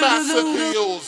Massacre